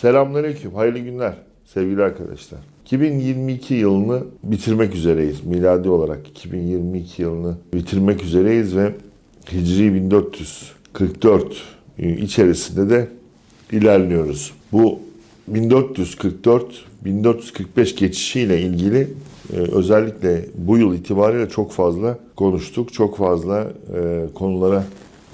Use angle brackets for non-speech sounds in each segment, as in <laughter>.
Selamünaleyküm, hayırlı günler sevgili arkadaşlar. 2022 yılını bitirmek üzereyiz. Miladi olarak 2022 yılını bitirmek üzereyiz ve Hicri 1444 içerisinde de ilerliyoruz. Bu 1444-1445 geçişiyle ilgili e, özellikle bu yıl itibariyle çok fazla konuştuk. Çok fazla e, konulara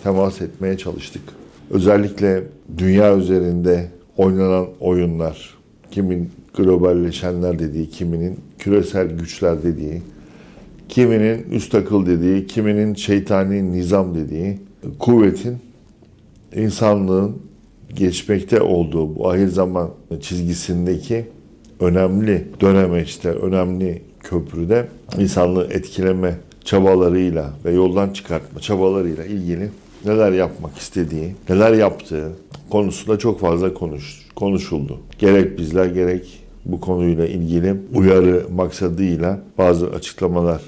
temas etmeye çalıştık. Özellikle dünya üzerinde oynanan oyunlar, kimin globalleşenler dediği, kiminin küresel güçler dediği, kiminin üst akıl dediği, kiminin şeytani nizam dediği, kuvvetin insanlığın geçmekte olduğu bu ahir zaman çizgisindeki önemli dönemeçte, önemli köprüde insanlığı etkileme çabalarıyla ve yoldan çıkartma çabalarıyla ilgili neler yapmak istediği, neler yaptığı konusunda çok fazla konuş, konuşuldu. Gerek bizler gerek bu konuyla ilgili uyarı maksadıyla bazı açıklamalar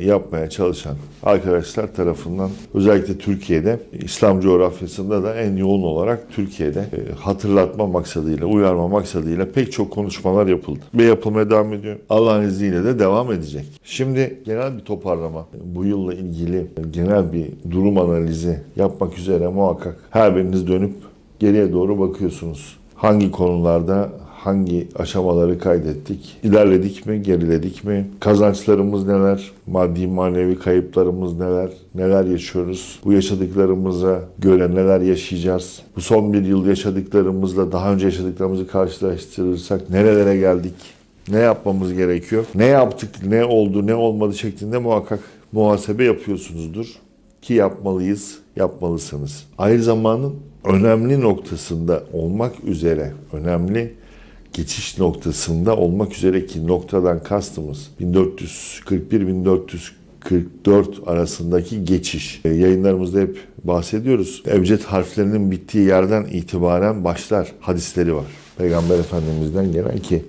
yapmaya çalışan arkadaşlar tarafından özellikle Türkiye'de İslam coğrafyasında da en yoğun olarak Türkiye'de e, hatırlatma maksadıyla, uyarma maksadıyla pek çok konuşmalar yapıldı. Ve yapılmaya devam ediyor. Allah'ın izniyle de devam edecek. Şimdi genel bir toparlama, bu yılla ilgili genel bir durum analizi yapmak üzere muhakkak her biriniz dönüp geriye doğru bakıyorsunuz. Hangi konularda hangi aşamaları kaydettik? İlerledik mi, geriledik mi? Kazançlarımız neler? Maddi manevi kayıplarımız neler? Neler yaşıyoruz? Bu yaşadıklarımıza göre neler yaşayacağız? Bu son bir yıl yaşadıklarımızla daha önce yaşadıklarımızı karşılaştırırsak nerelere geldik? Ne yapmamız gerekiyor? Ne yaptık, ne oldu, ne olmadı şeklinde muhakkak muhasebe yapıyorsunuzdur. Ki yapmalıyız, yapmalısınız. Aynı zamanın önemli noktasında olmak üzere, önemli geçiş noktasında olmak üzere ki noktadan kastımız 1441-1444 arasındaki geçiş. E, yayınlarımızda hep bahsediyoruz. Ebced harflerinin bittiği yerden itibaren başlar hadisleri var. Peygamber Efendimiz'den gelen ki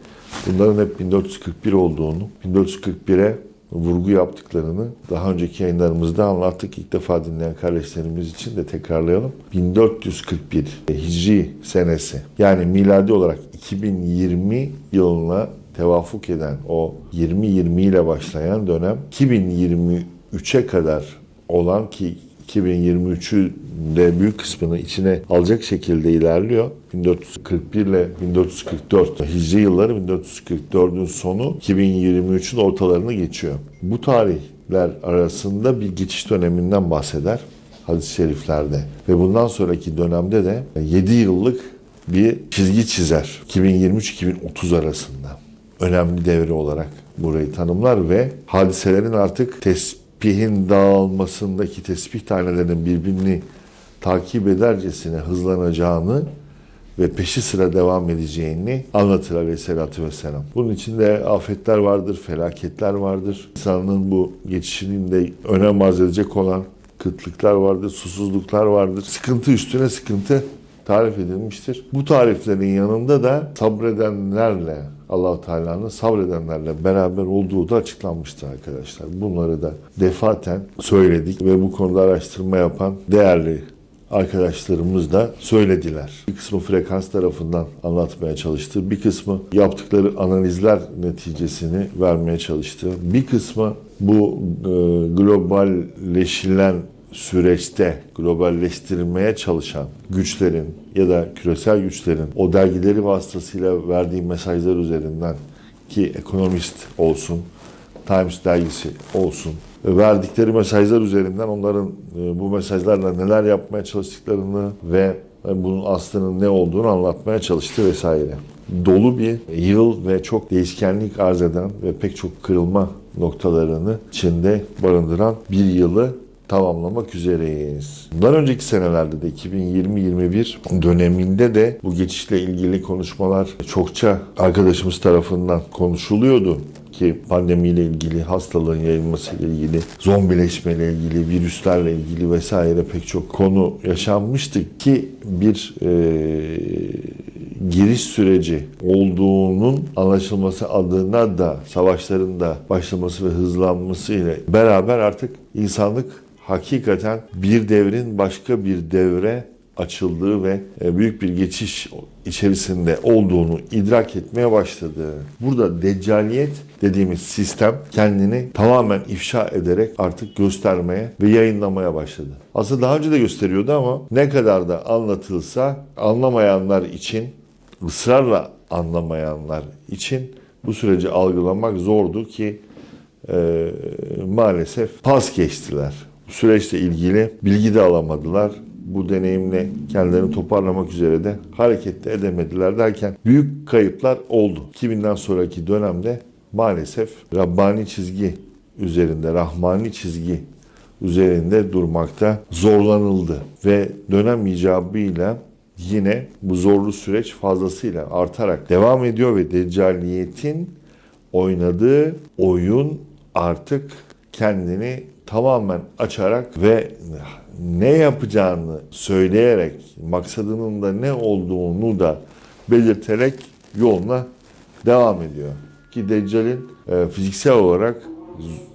bunların hep 1441 olduğunu, 1441'e vurgu yaptıklarını daha önceki yayınlarımızda anlattık. İlk defa dinleyen kardeşlerimiz için de tekrarlayalım. 1441 Hicri senesi yani miladi olarak 2020 yılına tevafuk eden o 2020 ile başlayan dönem 2023'e kadar olan ki 2023'ü de büyük kısmını içine alacak şekilde ilerliyor. 1441 ile 1444 Hicri yılları 1444'ün sonu 2023'ün ortalarını geçiyor. Bu tarihler arasında bir geçiş döneminden bahseder hadis-i şeriflerde. Ve bundan sonraki dönemde de 7 yıllık bir çizgi çizer. 2023-2030 arasında. Önemli devre olarak burayı tanımlar ve hadiselerin artık tespihin dağılmasındaki tesbih tanelerinin birbirini takip edercesine hızlanacağını ve peşi sıra devam edeceğini anlatır aleyhissalatü vesselam. Bunun içinde afetler vardır, felaketler vardır. İnsanın bu geçişinin de önem arz edecek olan kıtlıklar vardır, susuzluklar vardır. Sıkıntı üstüne sıkıntı tarif edilmiştir. Bu tariflerin yanında da sabredenlerle allah Teala'nın sabredenlerle beraber olduğu da açıklanmıştır arkadaşlar. Bunları da defaten söyledik ve bu konuda araştırma yapan değerli arkadaşlarımız da söylediler. Bir kısmı frekans tarafından anlatmaya çalıştı. Bir kısmı yaptıkları analizler neticesini vermeye çalıştı. Bir kısmı bu e, globalleşilen süreçte globalleştirilmeye çalışan güçlerin ya da küresel güçlerin o dergileri vasıtasıyla verdiği mesajlar üzerinden ki Economist olsun, Times dergisi olsun verdikleri mesajlar üzerinden onların e, bu mesajlarla neler yapmaya çalıştıklarını ve bunun aslının ne olduğunu anlatmaya çalıştı vesaire. Dolu bir yıl ve çok değişkenlik arz eden ve pek çok kırılma noktalarını içinde barındıran bir yılı tamamlamak üzereyiz. Bundan önceki senelerde de 2020-21 döneminde de bu geçişle ilgili konuşmalar çokça arkadaşımız tarafından konuşuluyordu ki pandemiyle ilgili, hastalığın yayılmasıyla ilgili, zombileşmeyle ilgili, virüslerle ilgili vesaire pek çok konu yaşanmıştı ki bir e, giriş süreci olduğunun anlaşılması adına da savaşların da başlaması ve hızlanması ile beraber artık insanlık hakikaten bir devrin başka bir devre açıldığı ve e, büyük bir geçiş içerisinde olduğunu idrak etmeye başladı. Burada deccaliyet dediğimiz sistem kendini tamamen ifşa ederek artık göstermeye ve yayınlamaya başladı. Aslında daha önce de gösteriyordu ama ne kadar da anlatılsa anlamayanlar için, ısrarla anlamayanlar için bu süreci algılamak zordu ki e, maalesef pas geçtiler. Bu süreçle ilgili bilgi de alamadılar. Bu deneyimle kendilerini toparlamak üzere de hareket de edemediler derken büyük kayıplar oldu. 2000'den sonraki dönemde maalesef Rabbani çizgi üzerinde, Rahmani çizgi üzerinde durmakta zorlanıldı. Ve dönem icabıyla yine bu zorlu süreç fazlasıyla artarak devam ediyor ve Deccaliyetin oynadığı oyun artık kendini tamamen açarak ve ne yapacağını söyleyerek, maksadının da ne olduğunu da belirterek yoluna devam ediyor. Ki Deccal'in e, fiziksel olarak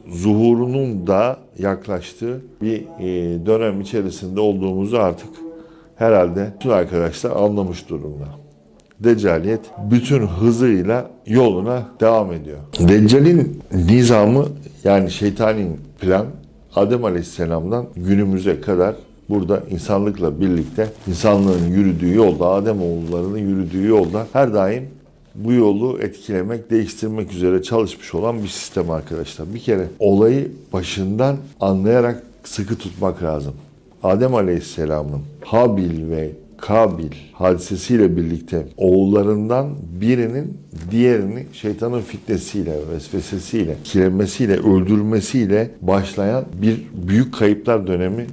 zuhurunun da yaklaştığı bir e, dönem içerisinde olduğumuzu artık herhalde bütün arkadaşlar anlamış durumda. Deccaliyet bütün hızıyla yoluna devam ediyor. Deccal'in nizamı yani şeytanin plan Adem Aleyhisselam'dan günümüze kadar burada insanlıkla birlikte insanlığın yürüdüğü yolda, Adem oğullarının yürüdüğü yolda her daim bu yolu etkilemek, değiştirmek üzere çalışmış olan bir sistem arkadaşlar. Bir kere olayı başından anlayarak sıkı tutmak lazım. Adem Aleyhisselam'ın Habil ve Kabil hadisesiyle birlikte oğullarından birinin diğerini şeytanın fitnesiyle, vesvesesiyle, kiremesiyle, öldürmesiyle başlayan bir büyük kayıplar dönemi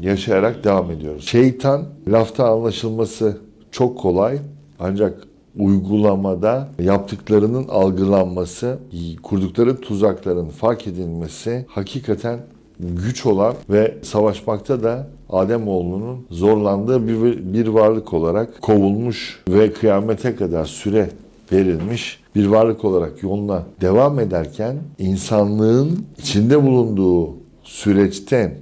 yaşayarak devam ediyoruz. Şeytan lafta anlaşılması çok kolay ancak uygulamada yaptıklarının algılanması, kurdukları tuzakların fark edilmesi hakikaten güç olan ve savaşmakta da Ademoğlunun zorlandığı bir, bir varlık olarak kovulmuş ve kıyamete kadar süre verilmiş bir varlık olarak yoluna devam ederken insanlığın içinde bulunduğu süreçten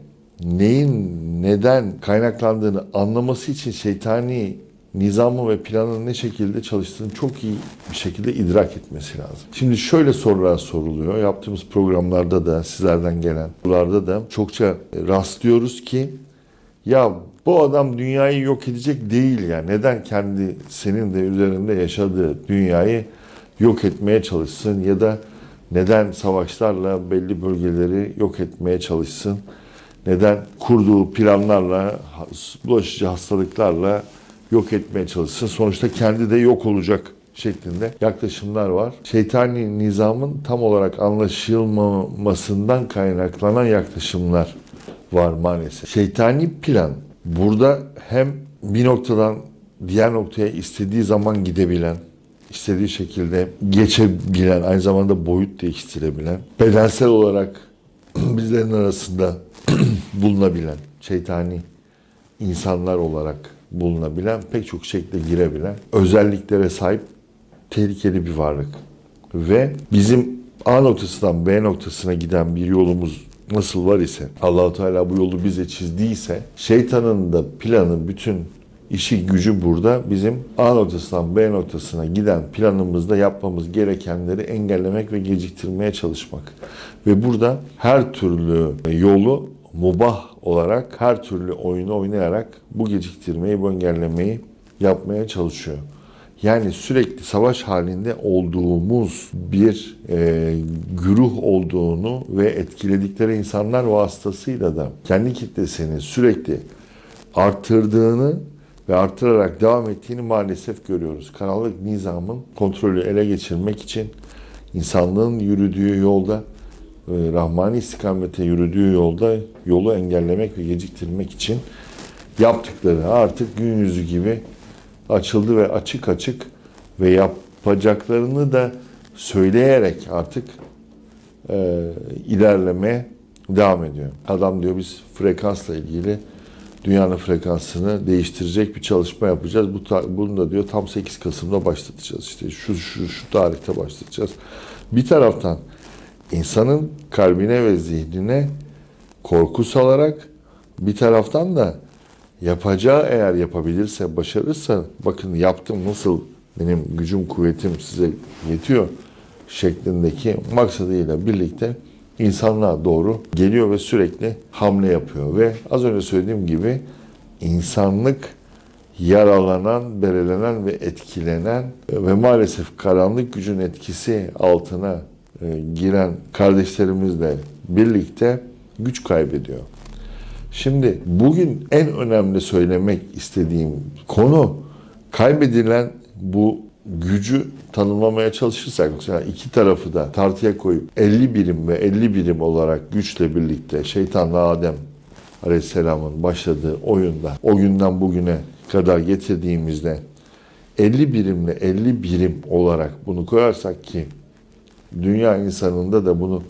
neyin neden kaynaklandığını anlaması için şeytani nizamı ve planın ne şekilde çalıştığını çok iyi bir şekilde idrak etmesi lazım. Şimdi şöyle sorular soruluyor. Yaptığımız programlarda da sizlerden gelen sorularda da çokça rastlıyoruz ki ya bu adam dünyayı yok edecek değil ya. Neden kendi senin de üzerinde yaşadığı dünyayı yok etmeye çalışsın ya da neden savaşlarla belli bölgeleri yok etmeye çalışsın? Neden kurduğu planlarla, bulaşıcı hastalıklarla yok etmeye çalışsın. Sonuçta kendi de yok olacak şeklinde yaklaşımlar var. Şeytani nizamın tam olarak anlaşılmamasından kaynaklanan yaklaşımlar var maalesef. Şeytani plan burada hem bir noktadan diğer noktaya istediği zaman gidebilen, istediği şekilde geçebilen, aynı zamanda boyut değiştirebilen, bedensel olarak <clears throat> bizlerin arasında <clears throat> bulunabilen, şeytani insanlar olarak bulunabilen, pek çok şekilde girebilen, özelliklere sahip tehlikeli bir varlık. Ve bizim A noktasından B noktasına giden bir yolumuz nasıl var ise, Allahu Teala bu yolu bize çizdiyse, şeytanın da planı bütün işi gücü burada bizim A noktasından B noktasına giden planımızda yapmamız gerekenleri engellemek ve geciktirmeye çalışmak. Ve burada her türlü yolu mubah olarak her türlü oyunu oynayarak bu geciktirmeyi, bu engellemeyi yapmaya çalışıyor. Yani sürekli savaş halinde olduğumuz bir e, güruh olduğunu ve etkiledikleri insanlar vasıtasıyla da kendi kitlesini sürekli arttırdığını ve arttırarak devam ettiğini maalesef görüyoruz. Karanlık nizamın kontrolü ele geçirmek için insanlığın yürüdüğü yolda Rahmani istikamete yürüdüğü yolda yolu engellemek ve geciktirmek için yaptıkları artık gün yüzü gibi açıldı ve açık açık ve yapacaklarını da söyleyerek artık e, ilerlemeye devam ediyor. Adam diyor biz frekansla ilgili dünyanın frekansını değiştirecek bir çalışma yapacağız. Bu bunu da diyor tam 8 Kasım'da başlatacağız. İşte şu şu şu tarihte başlatacağız. Bir taraftan insanın kalbine ve zihnine korku salarak bir taraftan da Yapacağı eğer yapabilirse, başarırsa bakın yaptım nasıl benim gücüm, kuvvetim size yetiyor şeklindeki maksadıyla birlikte insanlığa doğru geliyor ve sürekli hamle yapıyor. Ve az önce söylediğim gibi insanlık yaralanan, berelenen ve etkilenen ve maalesef karanlık gücün etkisi altına giren kardeşlerimizle birlikte güç kaybediyor. Şimdi bugün en önemli söylemek istediğim konu kaybedilen bu gücü tanımlamaya çalışırsak mesela iki tarafı da tartıya koyup 50 birim ve 50 birim olarak güçle birlikte şeytanla Adem Aleyhisselam'ın başladığı oyunda o günden bugüne kadar getirdiğimizde 50 birimle 50 birim olarak bunu koyarsak ki dünya insanında da bunu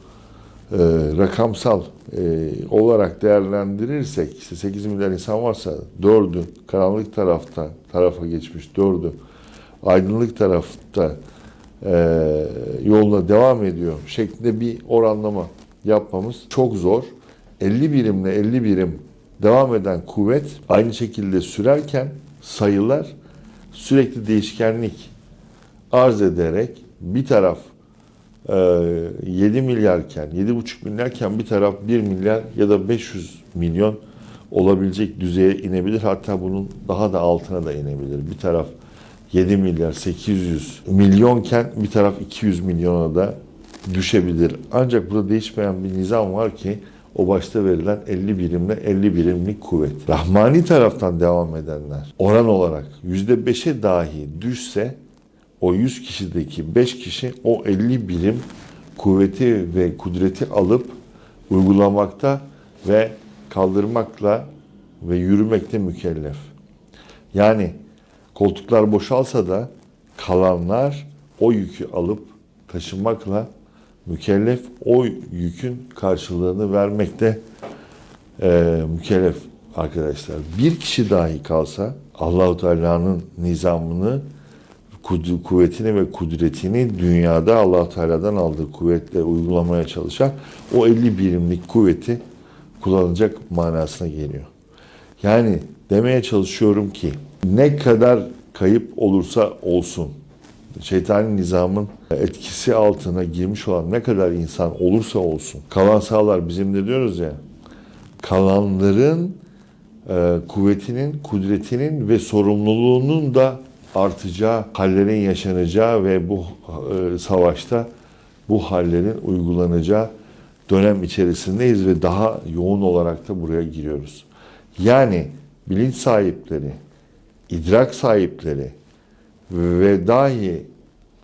e, rakamsal e, olarak değerlendirirsek işte 8 milyar insan varsa 4'ü karanlık tarafta tarafa geçmiş 4'ü aydınlık tarafta e, yoluna devam ediyor şeklinde bir oranlama yapmamız çok zor. 50 birimle 50 birim devam eden kuvvet aynı şekilde sürerken sayılar sürekli değişkenlik arz ederek bir taraf 7 milyarken, 7,5 milyarken bir taraf 1 milyar ya da 500 milyon olabilecek düzeye inebilir. Hatta bunun daha da altına da inebilir. Bir taraf 7 milyar 800 milyonken bir taraf 200 milyona da düşebilir. Ancak burada değişmeyen bir nizam var ki o başta verilen 50 birimle 50 birimlik kuvvet. Rahmani taraftan devam edenler oran olarak %5'e dahi düşse o 100 kişideki 5 kişi o 50 birim kuvveti ve kudreti alıp uygulamakta ve kaldırmakla ve yürümekte mükellef. Yani koltuklar boşalsa da kalanlar o yükü alıp taşımakla mükellef o yükün karşılığını vermekte e, mükellef arkadaşlar. Bir kişi dahi kalsa Allahu Teala'nın nizamını kuvvetini ve kudretini dünyada allah Teala'dan aldığı kuvvetle uygulamaya çalışan o 50 birimlik kuvveti kullanacak manasına geliyor. Yani demeye çalışıyorum ki ne kadar kayıp olursa olsun şeytani nizamın etkisi altına girmiş olan ne kadar insan olursa olsun kalan sağlar bizim de diyoruz ya kalanların e, kuvvetinin, kudretinin ve sorumluluğunun da artacağı, hallerin yaşanacağı ve bu e, savaşta bu hallerin uygulanacağı dönem içerisindeyiz ve daha yoğun olarak da buraya giriyoruz. Yani bilinç sahipleri, idrak sahipleri ve dahi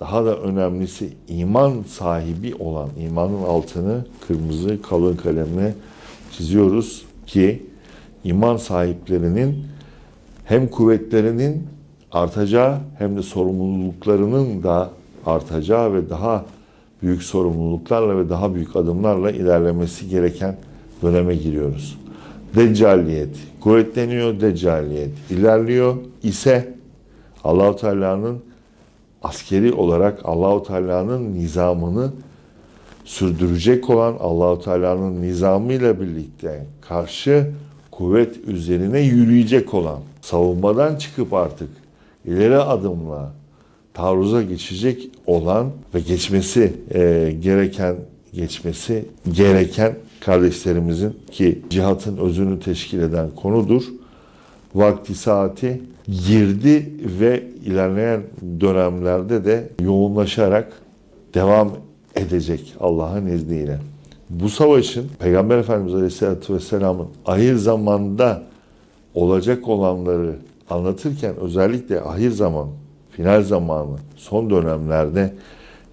daha da önemlisi iman sahibi olan imanın altını kırmızı kalın kalemle çiziyoruz ki iman sahiplerinin hem kuvvetlerinin artacağı hem de sorumluluklarının da artacağı ve daha büyük sorumluluklarla ve daha büyük adımlarla ilerlemesi gereken döneme giriyoruz. Deccaliyet kuvvetleniyor, deccaliyet ilerliyor ise Allahu Teala'nın askeri olarak Allahu Teala'nın nizamını sürdürecek olan Allahu Teala'nın nizamıyla birlikte karşı kuvvet üzerine yürüyecek olan savunmadan çıkıp artık ileri adımla taarruza geçecek olan ve geçmesi e, gereken geçmesi gereken kardeşlerimizin ki cihatın özünü teşkil eden konudur. Vakti saati girdi ve ilerleyen dönemlerde de yoğunlaşarak devam edecek Allah'ın izniyle. Bu savaşın Peygamber Efendimiz Aleyhisselatü Vesselam'ın ahir zamanda olacak olanları anlatırken özellikle ahir zaman, final zamanı, son dönemlerde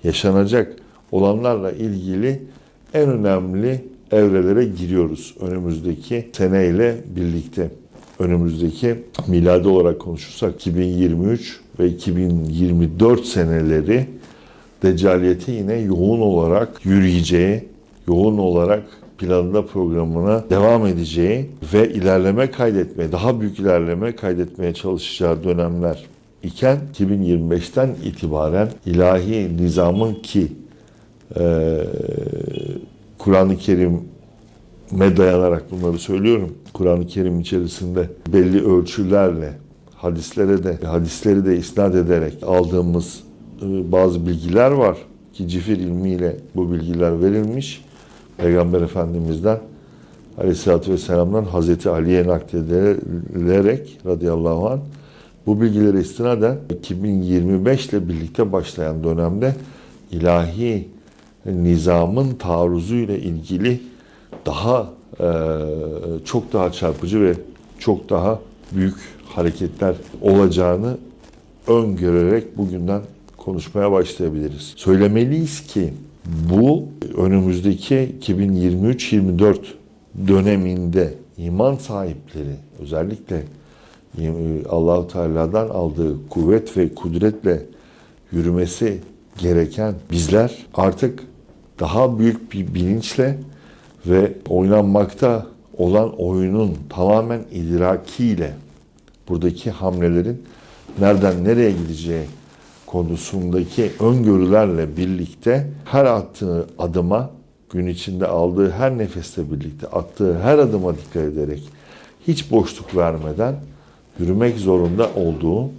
yaşanacak olanlarla ilgili en önemli evrelere giriyoruz önümüzdeki seneyle birlikte. Önümüzdeki miladi olarak konuşursak 2023 ve 2024 seneleri Deccaliyeti yine yoğun olarak yürüyeceği, yoğun olarak planında programına devam edeceği ve ilerleme kaydetmeye, daha büyük ilerleme kaydetmeye çalışacağı dönemler iken 2025'ten itibaren ilahi nizamın ki e, Kur'an-ı Kerim me dayanarak bunları söylüyorum. Kur'an-ı Kerim içerisinde belli ölçülerle hadislere de hadisleri de isnat ederek aldığımız e, bazı bilgiler var ki cifir ilmiyle bu bilgiler verilmiş. Peygamber Efendimiz'den Aleyhisselatü Vesselam'dan Hazreti Ali'ye nakledilerek radıyallahu anh bu bilgileri istinaden 2025 ile birlikte başlayan dönemde ilahi nizamın taarruzu ile ilgili daha e, çok daha çarpıcı ve çok daha büyük hareketler olacağını öngörerek bugünden konuşmaya başlayabiliriz. Söylemeliyiz ki bu önümüzdeki 2023-24 döneminde iman sahipleri özellikle Allahu Teala'dan aldığı kuvvet ve kudretle yürümesi gereken bizler artık daha büyük bir bilinçle ve oynanmakta olan oyunun tamamen idrakiyle buradaki hamlelerin nereden nereye gideceği konusundaki öngörülerle birlikte her attığı adıma gün içinde aldığı her nefeste birlikte attığı her adıma dikkat ederek hiç boşluk vermeden yürümek zorunda olduğu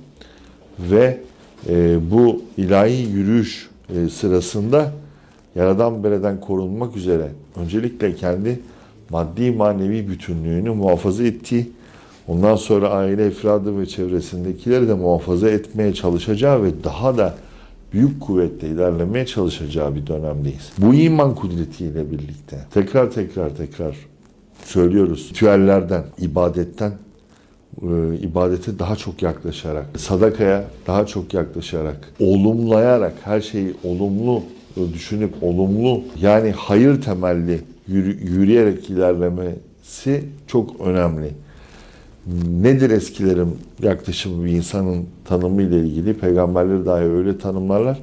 ve e, bu ilahi yürüyüş e, sırasında yaradan bereden korunmak üzere öncelikle kendi maddi manevi bütünlüğünü muhafaza ettiği, ondan sonra aile efradı ve çevresindekileri de muhafaza etmeye çalışacağı ve daha da büyük kuvvetle ilerlemeye çalışacağı bir dönemdeyiz. Bu iman kudretiyle birlikte tekrar tekrar tekrar söylüyoruz. Ritüellerden, ibadetten e, ibadete daha çok yaklaşarak, sadakaya daha çok yaklaşarak, olumlayarak, her şeyi olumlu düşünüp olumlu yani hayır temelli yürü, yürüyerek ilerlemesi çok önemli. Nedir eskilerin yaklaşımı bir insanın tanımı ile ilgili? Peygamberleri dahi öyle tanımlarlar.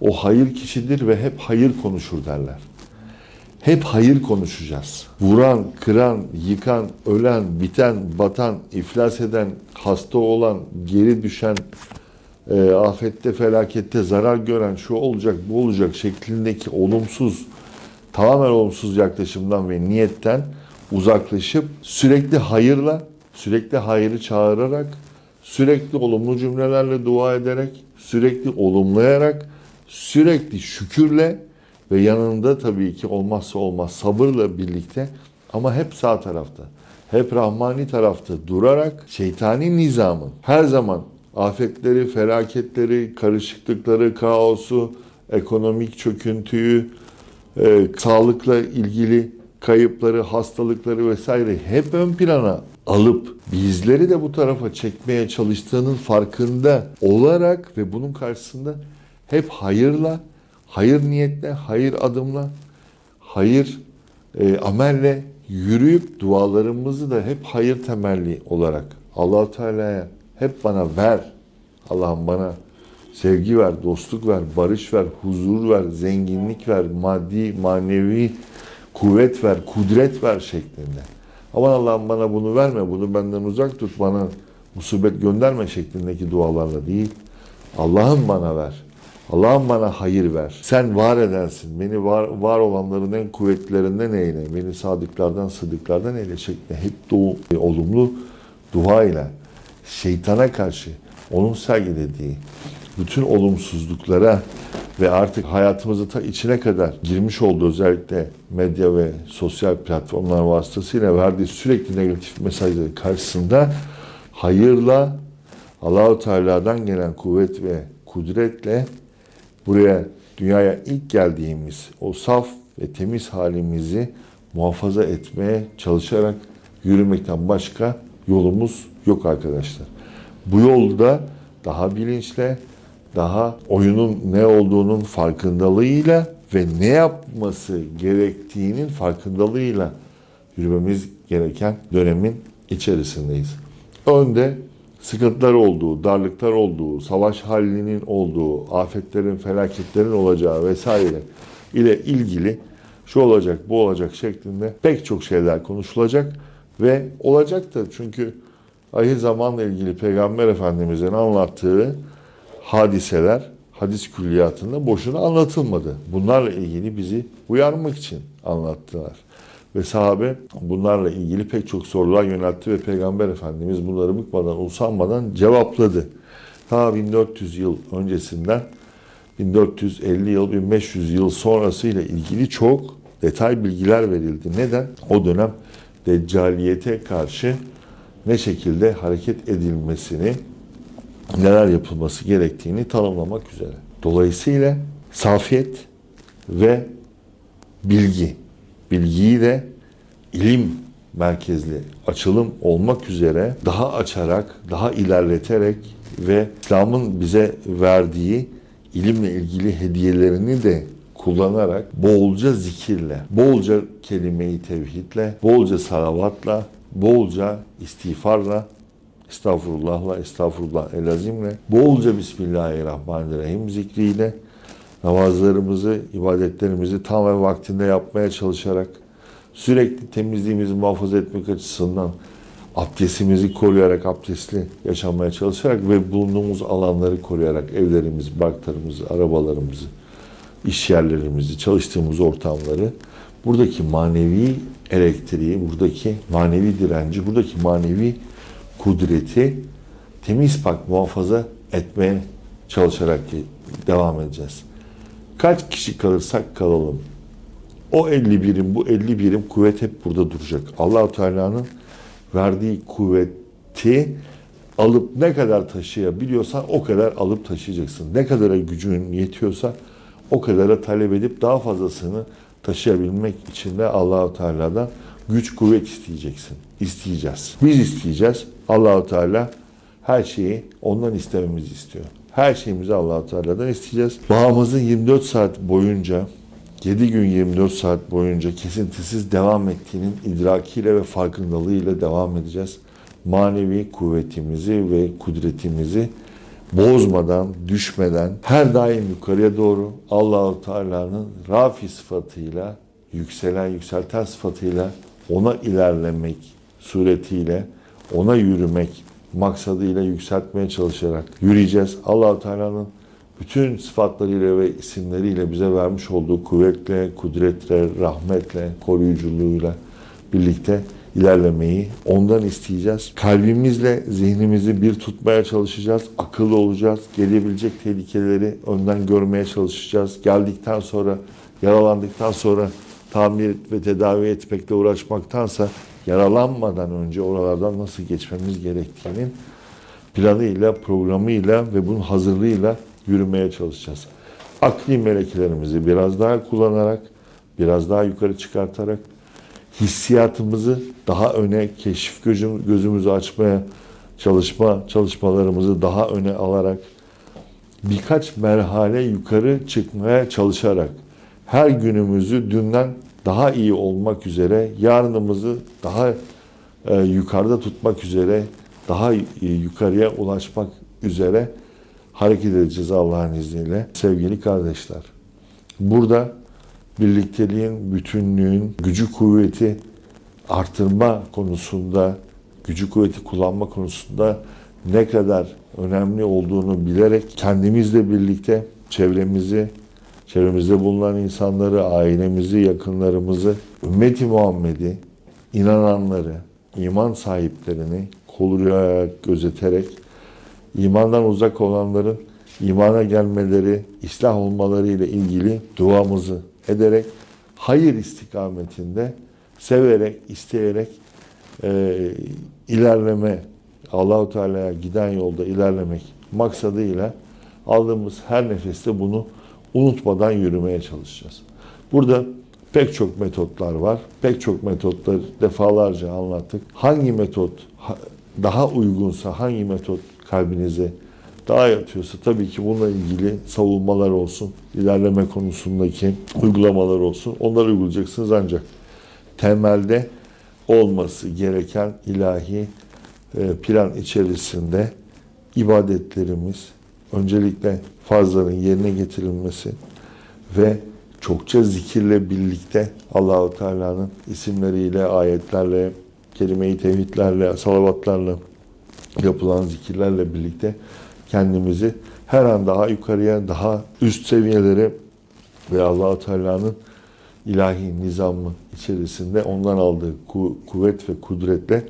O hayır kişidir ve hep hayır konuşur derler. Hep hayır konuşacağız. Vuran, kıran, yıkan, ölen, biten, batan, iflas eden, hasta olan, geri düşen, e, afette, felakette zarar gören, şu olacak, bu olacak şeklindeki olumsuz, tamamen olumsuz yaklaşımdan ve niyetten uzaklaşıp sürekli hayırla, sürekli hayırı çağırarak, sürekli olumlu cümlelerle dua ederek, sürekli olumlayarak, sürekli şükürle ve yanında tabii ki olmazsa olmaz sabırla birlikte ama hep sağ tarafta, hep rahmani tarafta durarak şeytani nizamın her zaman afetleri, felaketleri, karışıklıkları, kaosu, ekonomik çöküntüyü, e, sağlıkla ilgili kayıpları, hastalıkları vesaire hep ön plana alıp bizleri de bu tarafa çekmeye çalıştığının farkında olarak ve bunun karşısında hep hayırla, hayır niyetle, hayır adımla, hayır e, amelle yürüyüp dualarımızı da hep hayır temelli olarak allah Teala'ya hep bana ver. Allah'ım bana sevgi ver, dostluk ver, barış ver, huzur ver, zenginlik ver, maddi, manevi kuvvet ver, kudret ver şeklinde. Aman Allah'ım bana bunu verme, bunu benden uzak tut, bana musibet gönderme şeklindeki dualarla değil. Allah'ım bana ver. Allah'ım bana hayır ver. Sen var edersin. Beni var, var olanların en kuvvetlerinden eyle. Beni sadıklardan, sıdıklardan eyle şeklinde hep doğu, olumlu dua ile şeytana karşı onun sergilediği bütün olumsuzluklara ve artık hayatımızı ta içine kadar girmiş olduğu özellikle medya ve sosyal platformlar vasıtasıyla verdiği sürekli negatif mesajları karşısında hayırla Allahu Teala'dan gelen kuvvet ve kudretle buraya dünyaya ilk geldiğimiz o saf ve temiz halimizi muhafaza etmeye çalışarak yürümekten başka yolumuz yok arkadaşlar. Bu yolda daha bilinçle, daha oyunun ne olduğunun farkındalığıyla ve ne yapması gerektiğinin farkındalığıyla yürümemiz gereken dönemin içerisindeyiz. Önde sıkıntılar olduğu, darlıklar olduğu, savaş halinin olduğu, afetlerin, felaketlerin olacağı vesaire ile ilgili şu olacak, bu olacak şeklinde pek çok şeyler konuşulacak ve olacak da çünkü ahir zamanla ilgili Peygamber Efendimiz'in anlattığı hadiseler hadis külliyatında boşuna anlatılmadı. Bunlarla ilgili bizi uyarmak için anlattılar. ve sahabe bunlarla ilgili pek çok sorular yöneltti ve Peygamber Efendimiz bunları bıkmadan, usanmadan cevapladı. Ta 1400 yıl öncesinden 1450 yıl, 1500 yıl sonrasıyla ilgili çok detay bilgiler verildi. Neden? O dönem deccaliyete karşı ne şekilde hareket edilmesini, neler yapılması gerektiğini tanımlamak üzere. Dolayısıyla safiyet ve bilgi, bilgiyi de ilim merkezli açılım olmak üzere daha açarak, daha ilerleterek ve İslam'ın bize verdiği ilimle ilgili hediyelerini de kullanarak bolca zikirle, bolca kelime-i tevhidle, bolca salavatla, bolca istiğfarla, estağfurullahla, estağfurullah. Elazimle, bolca Bismillahirrahmanirrahim zikriyle, namazlarımızı, ibadetlerimizi tam ve vaktinde yapmaya çalışarak, sürekli temizliğimizi muhafaza etmek açısından abdestimizi koruyarak, abdestli yaşamaya çalışarak ve bulunduğumuz alanları koruyarak evlerimizi, barklarımızı, arabalarımızı, iş yerlerimizi, çalıştığımız ortamları, buradaki manevi elektriği, buradaki manevi direnci, buradaki manevi kudreti temiz pak muhafaza etmeye çalışarak devam edeceğiz. Kaç kişi kalırsak kalalım. O 50 birim, bu 50 birim kuvvet hep burada duracak. Allahu Teala'nın verdiği kuvveti alıp ne kadar taşıyabiliyorsan o kadar alıp taşıyacaksın. Ne kadara gücün yetiyorsa o kadara talep edip daha fazlasını taşıyabilmek için de Allahu Teala'dan güç kuvvet isteyeceksin. İsteyeceğiz. Biz isteyeceğiz. Allahu Teala her şeyi ondan istememizi istiyor. Her şeyimizi Allahu Teala'dan isteyeceğiz. Bağımızın 24 saat boyunca 7 gün 24 saat boyunca kesintisiz devam ettiğinin idrakiyle ve farkındalığıyla devam edeceğiz. Manevi kuvvetimizi ve kudretimizi bozmadan, düşmeden her daim yukarıya doğru Allahu Teala'nın rafi sıfatıyla, yükselen, yükselten sıfatıyla ona ilerlemek suretiyle, ona yürümek maksadıyla yükseltmeye çalışarak yürüyeceğiz. Allahu Teala'nın bütün sıfatlarıyla ve isimleriyle bize vermiş olduğu kuvvetle, kudretle, rahmetle, koruyuculuğuyla birlikte ilerlemeyi ondan isteyeceğiz. Kalbimizle zihnimizi bir tutmaya çalışacağız. Akıllı olacağız. Gelebilecek tehlikeleri önden görmeye çalışacağız. Geldikten sonra, yaralandıktan sonra tamir ve tedavi etmekle uğraşmaktansa yaralanmadan önce oralardan nasıl geçmemiz gerektiğinin planıyla, programıyla ve bunun hazırlığıyla yürümeye çalışacağız. Akli melekelerimizi biraz daha kullanarak, biraz daha yukarı çıkartarak, hissiyatımızı daha öne, keşif gözüm, gözümüzü açmaya çalışma çalışmalarımızı daha öne alarak, birkaç merhale yukarı çıkmaya çalışarak, her günümüzü dünden daha iyi olmak üzere, yarınımızı daha e, yukarıda tutmak üzere, daha e, yukarıya ulaşmak üzere hareket edeceğiz Allah'ın izniyle. Sevgili kardeşler, burada birlikteliğin, bütünlüğün, gücü kuvveti artırma konusunda, gücü kuvveti kullanma konusunda ne kadar önemli olduğunu bilerek kendimizle birlikte çevremizi, çevremizde bulunan insanları, ailemizi, yakınlarımızı, ümmeti Muhammed'i, inananları, iman sahiplerini koruyarak, gözeterek imandan uzak olanların imana gelmeleri, islah olmaları ile ilgili duamızı ederek hayır istikametinde severek, isteyerek e, ilerleme, Allahu Teala'ya giden yolda ilerlemek maksadıyla aldığımız her nefeste bunu unutmadan yürümeye çalışacağız. Burada pek çok metotlar var. Pek çok metotları defalarca anlattık. Hangi metot daha uygunsa, hangi metot kalbinize daha yatıyorsa tabii ki bununla ilgili savunmalar olsun, ilerleme konusundaki uygulamalar olsun. Onları uygulayacaksınız ancak temelde olması gereken ilahi e, plan içerisinde ibadetlerimiz, öncelikle farzların yerine getirilmesi ve çokça zikirle birlikte Allahu Teala'nın isimleriyle, ayetlerle, kelime-i tevhidlerle, salavatlarla yapılan zikirlerle birlikte kendimizi her an daha yukarıya, daha üst seviyelere ve Allahu Teala'nın ilahi nizamı içerisinde ondan aldığı ku- kuvvet ve kudretle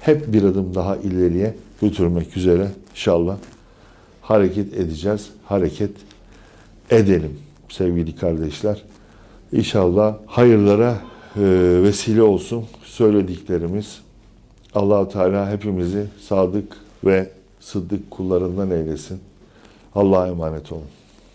hep bir adım daha ileriye götürmek üzere inşallah hareket edeceğiz. Hareket edelim sevgili kardeşler. İnşallah hayırlara e, vesile olsun söylediklerimiz. Allahu Teala hepimizi sadık ve sıddık kullarından eylesin. Allah'a emanet olun.